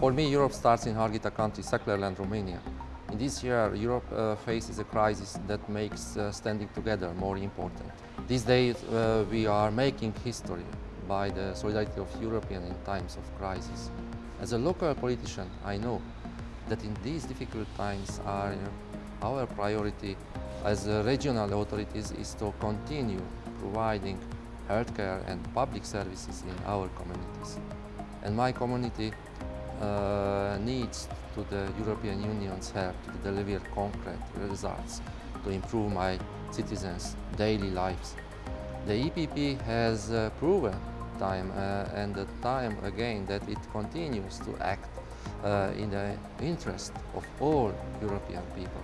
For me, Europe starts in Harghita country, Szeklerland, Romania. In this year, Europe uh, faces a crisis that makes uh, standing together more important. These days, uh, we are making history by the solidarity of Europeans in times of crisis. As a local politician, I know that in these difficult times, our, our priority as regional authorities is to continue providing healthcare and public services in our communities. And my community uh, needs to the European Union's help to deliver concrete results to improve my citizens' daily lives. The EPP has uh, proven time uh, and time again that it continues to act uh, in the interest of all European people.